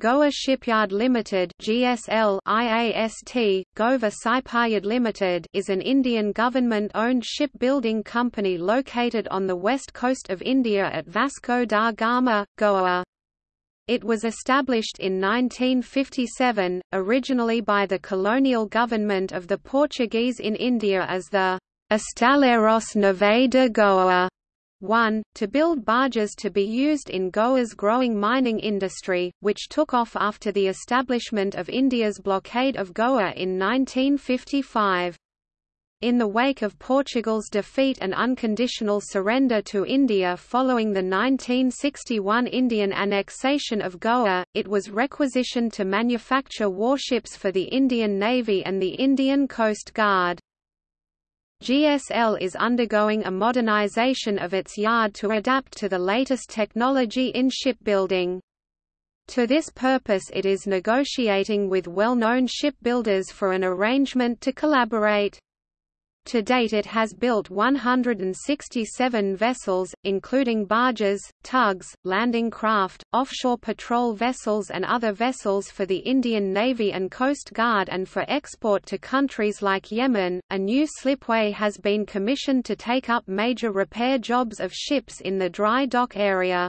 Goa Shipyard Limited (GSL) IAST, Gova Sipayard Limited is an Indian government-owned shipbuilding company located on the west coast of India at Vasco da Gama, Goa. It was established in 1957, originally by the colonial government of the Portuguese in India as the Estaleiros Nave de Goa 1, to build barges to be used in Goa's growing mining industry, which took off after the establishment of India's blockade of Goa in 1955. In the wake of Portugal's defeat and unconditional surrender to India following the 1961 Indian annexation of Goa, it was requisitioned to manufacture warships for the Indian Navy and the Indian Coast Guard. GSL is undergoing a modernization of its yard to adapt to the latest technology in shipbuilding. To this purpose it is negotiating with well-known shipbuilders for an arrangement to collaborate. To date it has built 167 vessels, including barges, tugs, landing craft, offshore patrol vessels and other vessels for the Indian Navy and Coast Guard and for export to countries like Yemen. A new slipway has been commissioned to take up major repair jobs of ships in the dry dock area.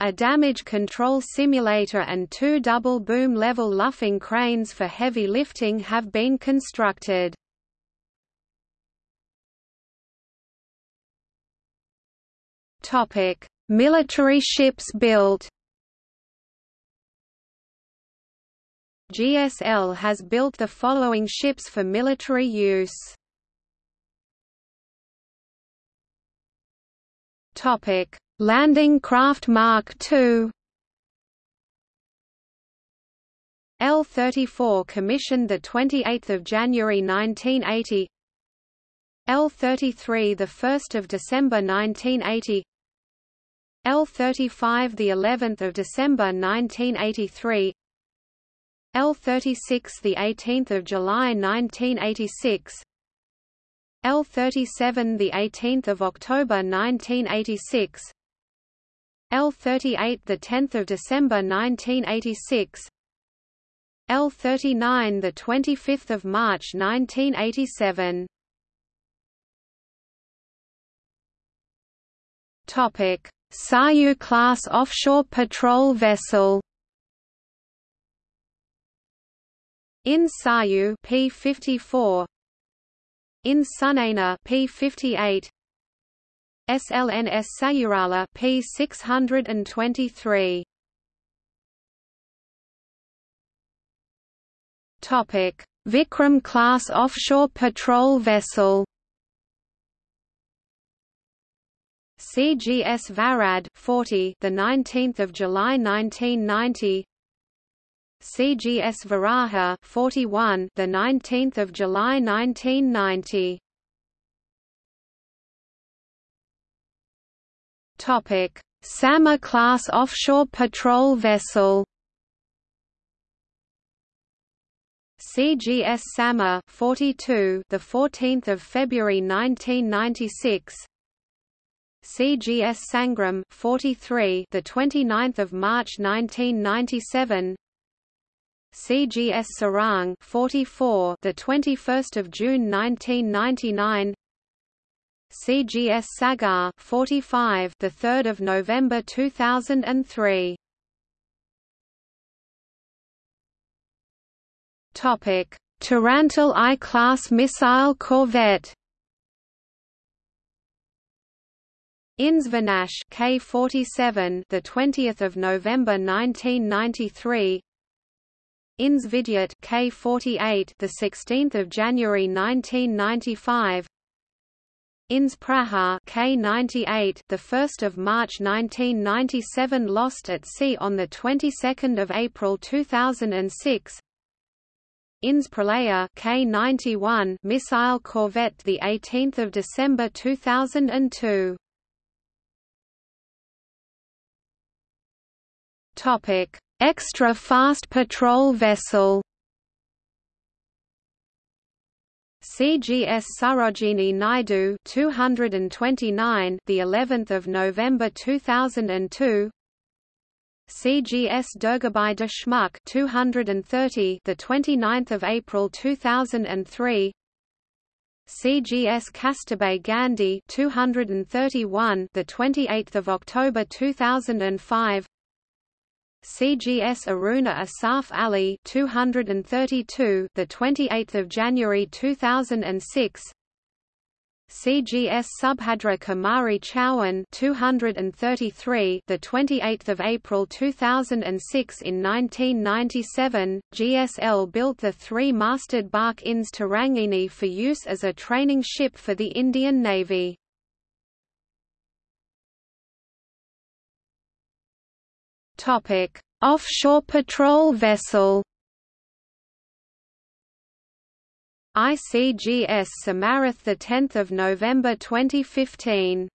A damage control simulator and two double boom level luffing cranes for heavy lifting have been constructed. Topic: Military ships built. GSL has built the following ships for military use. Topic: Landing Craft Mark II. L-34 commissioned the 28th of January 1980. L-33 the 1st of December 1980. L35 the 11th of December 1983 L36 the 18th of July 1986 L37 the 18th of October 1986 L38 the 10th of December 1986 L39 the 25th of March 1987 Topic Saryu-class offshore patrol vessel. In Saryu P54 In Sunayana P58 SLNS Sayurala P623 Topic. Vikram class offshore patrol vessel CGS Varad 40 the 19th of July 1990 CGS Varaha 41 the 19th of July 1990 Topic Samar class offshore patrol vessel. CGS Samar 42 the 14th of February 1996 CGS Sangram 43 the 29th of March 1997 CGS Sarang 44 the 21st of June 1999 CGS Sagar 45 the 3rd of November 2003 Topic Tarantul I-class missile corvette INS Vinash K47 the 20th of November 1993 INS Vidyut K48 the 16th of January 1995 INS Prahar K98 the 1st of March 1997 lost at sea on the 22nd of April 2006 INS Pralaya K91 missile corvette the 18th of December 2002 Topic: Extra fast patrol vessel. CGS Sarojini Naidu 229 the 11th of November 2002 CGS Durgabai Deshmukh 230 the 29th of April 2003 CGS Kasturba Gandhi 231 the 28th of October 2005 CGS Aruna Asaf Ali 232 the 28th of January 2006 CGS Subhadra Kumari Chauhan 233 the 28th of April 2006 in 1997 GSL built the three-masted bark INS Tarangini for use as a training ship for the Indian Navy Topic Offshore patrol vessel. ICGS Samarth the 10th of November 2015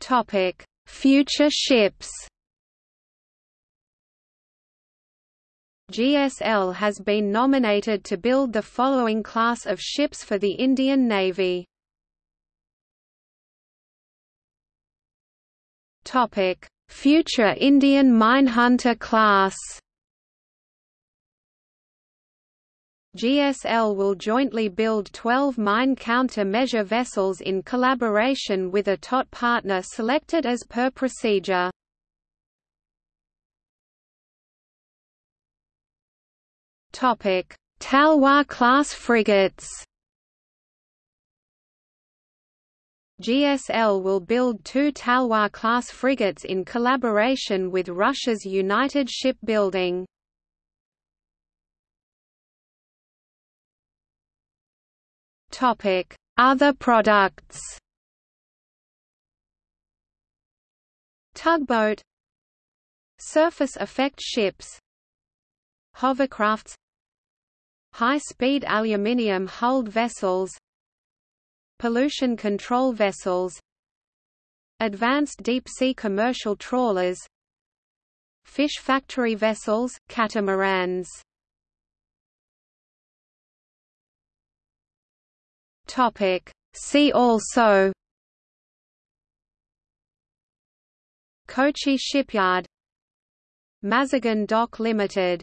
Topic Future ships. GSL has been nominated to build the following class of ships for the Indian Navy. Future Indian Minehunter class. GSL will jointly build 12 mine counter-measure vessels in collaboration with a TOT partner selected as per procedure. Talwar-class frigates GSL will build two Talwar-class frigates in collaboration with Russia's United Shipbuilding. Other products. Tugboat Surface effect ships Hovercrafts High-speed aluminium-hulled vessels Pollution control vessels Advanced deep-sea commercial trawlers Fish factory vessels, catamarans Topic. See also Kochi Shipyard Mazagon Dock Limited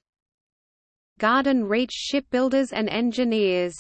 Garden Reach Shipbuilders and Engineers